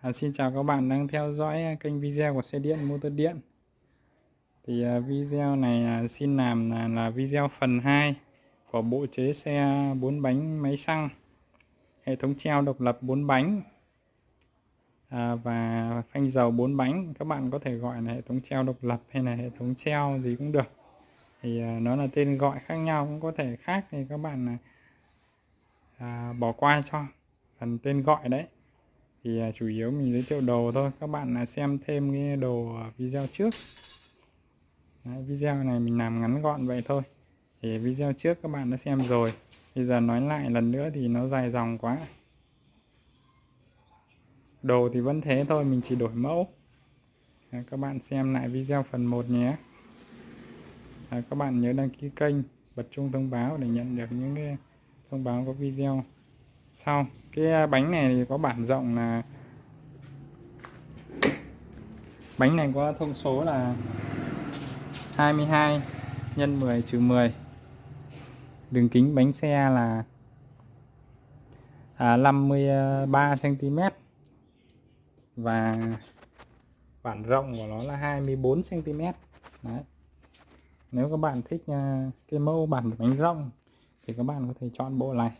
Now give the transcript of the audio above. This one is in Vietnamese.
À, xin chào các bạn đang theo dõi à, kênh video của xe điện motor điện. Thì uh, video này uh, xin làm là, là video phần 2 của bộ chế xe 4 bánh máy xăng. Hệ thống treo độc lập 4 bánh. À, và phanh dầu 4 bánh. Các bạn có thể gọi là hệ thống treo độc lập hay là hệ thống treo gì cũng được. Thì uh, nó là tên gọi khác nhau cũng có thể khác thì các bạn à, bỏ qua cho. Phần tên gọi đấy thì à, chủ yếu mình giới thiệu đồ thôi. Các bạn là xem thêm cái đồ video trước. Đấy, video này mình làm ngắn gọn vậy thôi. Thì video trước các bạn đã xem rồi. Bây giờ nói lại lần nữa thì nó dài dòng quá. Đồ thì vẫn thế thôi mình chỉ đổi mẫu. Đấy, các bạn xem lại video phần 1 nhé. Đấy, các bạn nhớ đăng ký kênh bật chuông thông báo để nhận được những cái thông báo có video sau cái bánh này thì có bản rộng là bánh này có thông số là 22 nhân 10 trừ 10 đường kính bánh xe là à, 53 cm và bản rộng của nó là 24 cm Đấy. nếu các bạn thích cái mẫu bản bánh rộng thì các bạn có thể chọn bộ này.